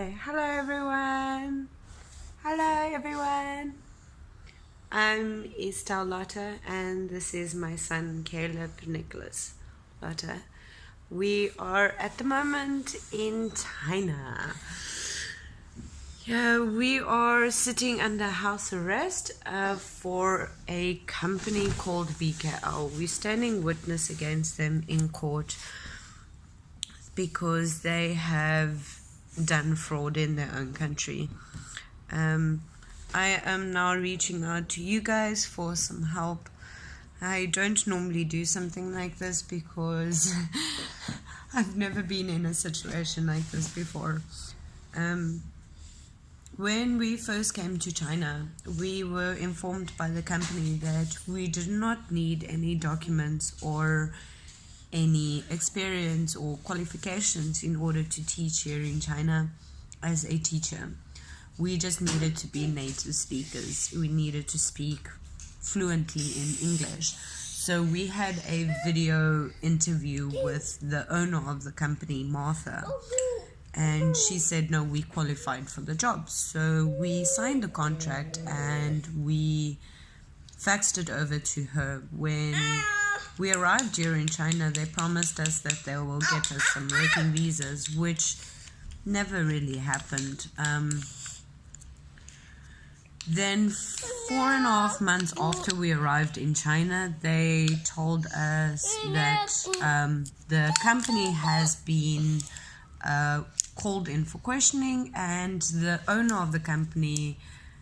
Hello, everyone. Hello, everyone. I'm Estelle Lotta, and this is my son Caleb Nicholas Lotta. We are at the moment in China. Yeah, we are sitting under house arrest uh, for a company called BKL. We're standing witness against them in court because they have done fraud in their own country. Um, I am now reaching out to you guys for some help. I don't normally do something like this because I've never been in a situation like this before. Um, when we first came to China, we were informed by the company that we did not need any documents or any experience or qualifications in order to teach here in China as a teacher. We just needed to be native speakers. We needed to speak fluently in English. So we had a video interview with the owner of the company, Martha. And she said, no, we qualified for the job. So we signed the contract and we faxed it over to her when we arrived here in China, they promised us that they will get us some working visas, which never really happened. Um, then, four and a half months after we arrived in China, they told us that um, the company has been uh, called in for questioning, and the owner of the company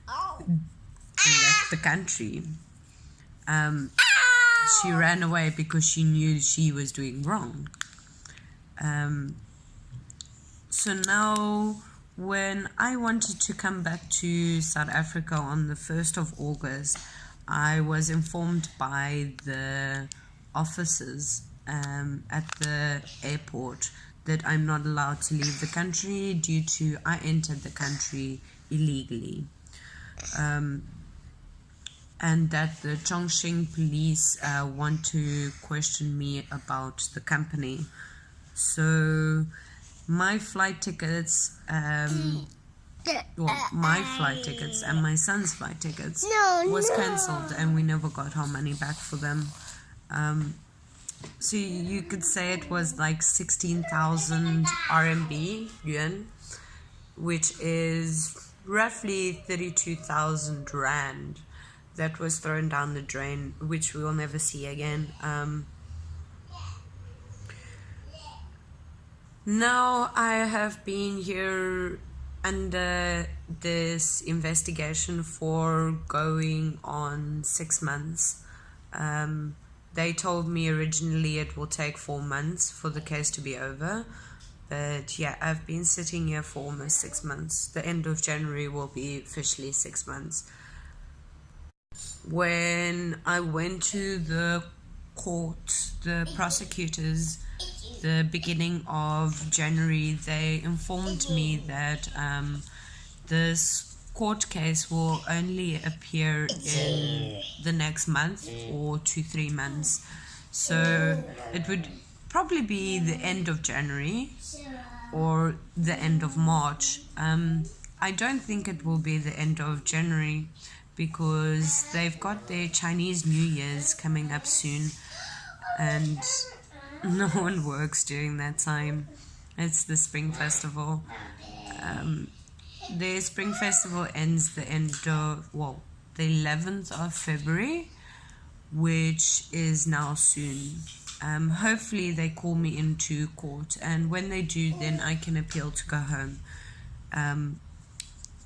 left the country. Um, she ran away because she knew she was doing wrong. Um, so now, when I wanted to come back to South Africa on the 1st of August, I was informed by the officers um, at the airport that I'm not allowed to leave the country due to I entered the country illegally. Um, and that the Chongqing police uh, want to question me about the company. So my flight tickets, um, well, my flight tickets and my son's flight tickets no, was no. cancelled, and we never got our money back for them. Um, so you could say it was like 16,000 RMB yuan, which is roughly 32,000 rand that was thrown down the drain, which we will never see again. Um, now I have been here under this investigation for going on six months. Um, they told me originally it will take four months for the case to be over. But yeah, I've been sitting here for almost six months. The end of January will be officially six months when I went to the court, the prosecutors, the beginning of January, they informed me that um, this court case will only appear in the next month or two, three months. So it would probably be the end of January or the end of March. Um, I don't think it will be the end of January because they've got their Chinese New Year's coming up soon and no one works during that time. It's the Spring Festival. Um, their Spring Festival ends the end of, well, the 11th of February, which is now soon. Um, hopefully, they call me into court, and when they do, then I can appeal to go home. Um,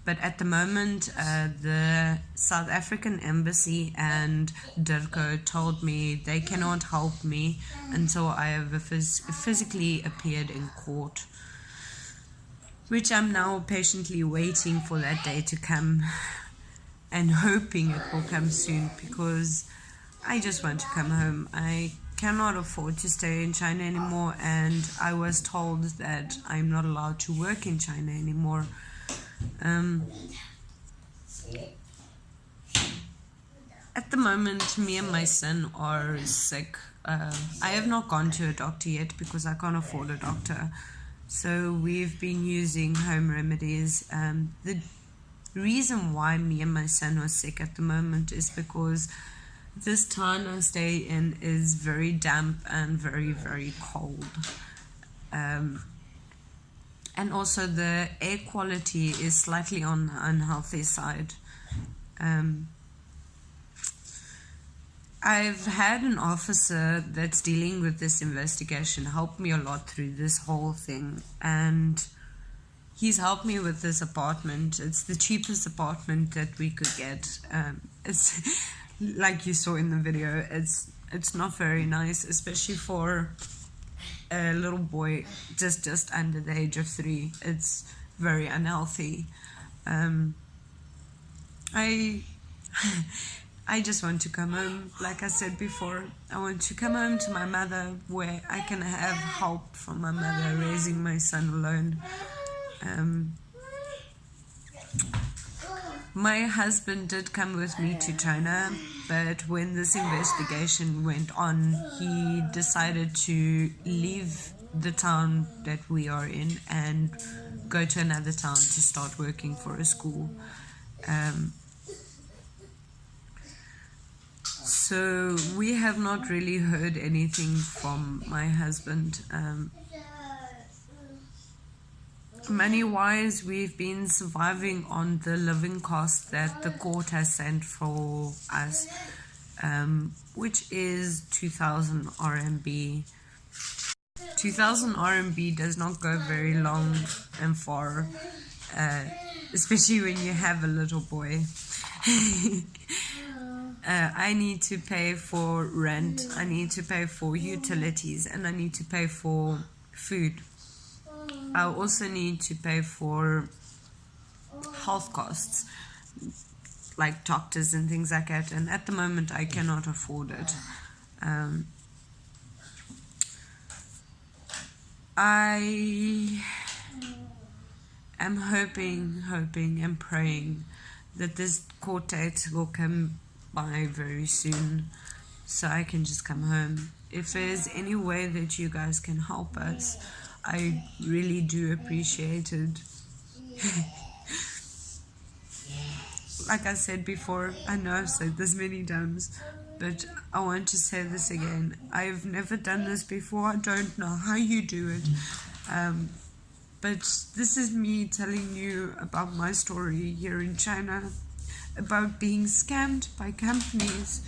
but at the moment, uh, the South African Embassy and DIRCO told me they cannot help me until I have phys physically appeared in court. Which I'm now patiently waiting for that day to come and hoping it will come soon because I just want to come home. I cannot afford to stay in China anymore, and I was told that I'm not allowed to work in China anymore. Um, at the moment, me and my son are sick. Uh, I have not gone to a doctor yet because I can't afford a doctor. So we've been using home remedies. Um, the reason why me and my son are sick at the moment is because this town I stay in is very damp and very, very cold. Um, and also the air quality is slightly on unhealthy side. Um, I've had an officer that's dealing with this investigation help me a lot through this whole thing, and he's helped me with this apartment. It's the cheapest apartment that we could get. Um, it's like you saw in the video. It's it's not very nice, especially for a little boy just just under the age of three. It's very unhealthy. Um, I I just want to come home. Like I said before, I want to come home to my mother where I can have help from my mother raising my son alone. Um, my husband did come with me to China, but when this investigation went on, he decided to leave the town that we are in and go to another town to start working for a school. Um, so we have not really heard anything from my husband. Um, money wise, we've been surviving on the living cost that the court has sent for us, um, which is 2000 RMB. 2000 RMB does not go very long and far, uh, especially when you have a little boy. uh, I need to pay for rent, I need to pay for utilities, and I need to pay for food. I also need to pay for health costs, like doctors and things like that, and at the moment I cannot afford it. Um, I am hoping, hoping, and praying that this court date will come by very soon so I can just come home. If there's any way that you guys can help us, I really do appreciate it. like I said before, I know I've said this many times, but I want to say this again. I've never done this before. I don't know how you do it. Um, but this is me telling you about my story here in China about being scammed by companies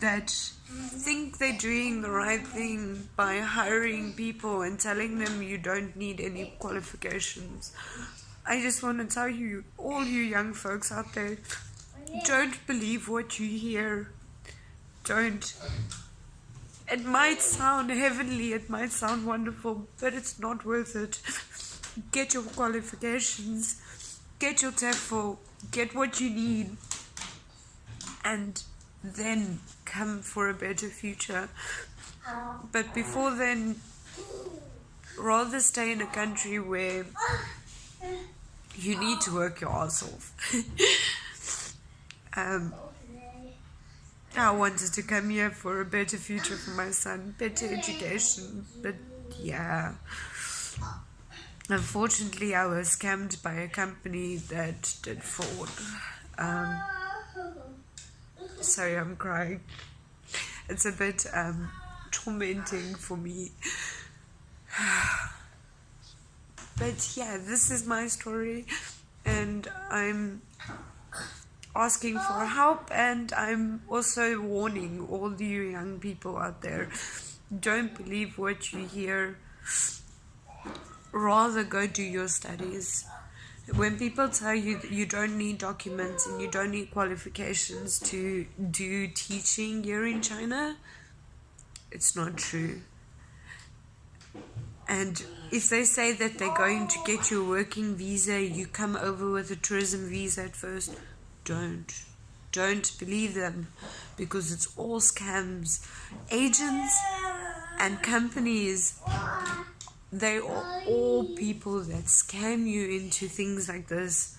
that think they're doing the right thing by hiring people and telling them you don't need any qualifications. I just want to tell you, all you young folks out there, don't believe what you hear. Don't. It might sound heavenly, it might sound wonderful, but it's not worth it. Get your qualifications, get your TEFL, get what you need, and then come for a better future. But before then, rather stay in a country where you need to work your ass off. um, I wanted to come here for a better future for my son, better education, but yeah. Unfortunately, I was scammed by a company that did fraud. Um, sorry, I'm crying. It's a bit um, tormenting for me. but yeah, this is my story, and I'm asking for help, and I'm also warning all you young people out there don't believe what you hear rather go do your studies. When people tell you that you don't need documents and you don't need qualifications to do teaching here in China, it's not true. And if they say that they're going to get you a working visa, you come over with a tourism visa at first, don't. Don't believe them because it's all scams. Agents and companies they are all people that scam you into things like this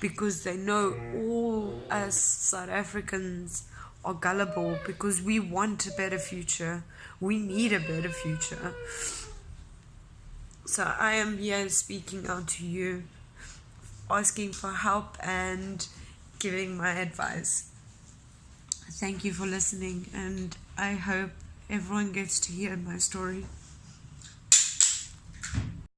because they know all us South Africans are gullible because we want a better future. We need a better future. So I am here speaking out to you, asking for help and giving my advice. Thank you for listening, and I hope everyone gets to hear my story.